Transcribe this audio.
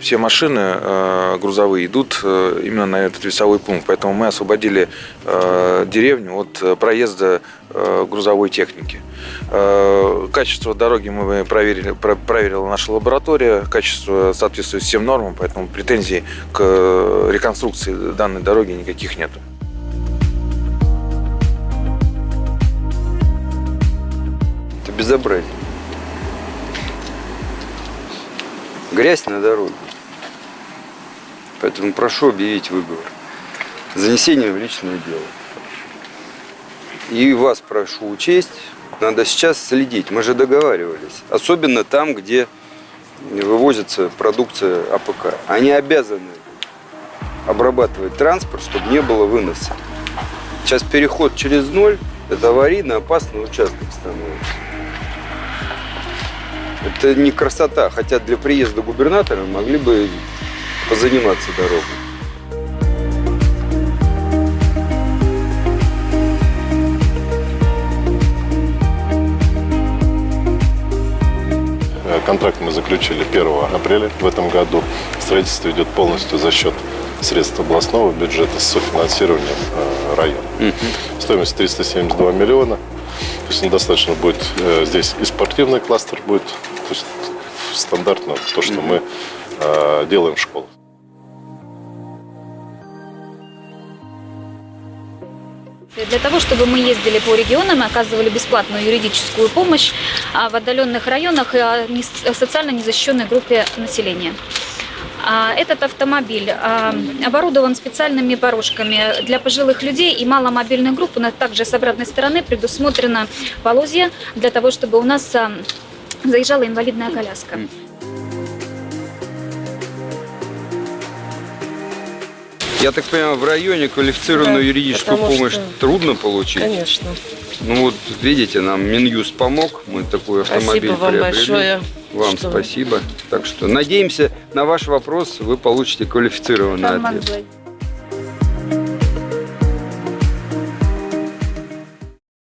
все машины э, грузовые идут э, именно на этот весовой пункт, поэтому мы освободили э, деревню от проезда грузовой техники. Качество дороги мы проверили, про- проверила наша лаборатория, качество соответствует всем нормам, поэтому претензий к реконструкции данной дороги никаких нет. Это безобразие. Грязь на дороге. Поэтому прошу объявить выговор. Занесение в личное дело. И вас прошу учесть, надо сейчас следить. Мы же договаривались. Особенно там, где вывозится продукция АПК. Они обязаны обрабатывать транспорт, чтобы не было выноса. Сейчас переход через ноль – это аварийно опасный участок становится. Это не красота, хотя для приезда губернатора могли бы позаниматься дорогой. Э, Контракт мы заключили 1 апреля в этом году. Строительство идет полностью за счет средств областного бюджета с софинансированием э, района. Стоимость 372 миллиона. То есть достаточно будет э, здесь и спортивный кластер будет, то есть стандартно то, что мы э, делаем в школах. Для того, чтобы мы ездили по регионам и оказывали бесплатную юридическую помощь а, в отдаленных районах и социально незащищенной группе населения. А, Этот автомобиль а, оборудован специальными порожками для пожилых людей и маломобильных групп. У нас также с обратной стороны предусмотрено полозья для того, чтобы у нас заезжала инвалидная коляска. Я так понимаю, в районе квалифицированную Да, юридическую помощь что- трудно получить. Конечно. Ну вот, видите, нам Минюст помог, мы такой автомобиль Спасибо вам приобрели. большое. Вам что спасибо. Так что надеемся, на ваш вопрос вы получите квалифицированный ответ.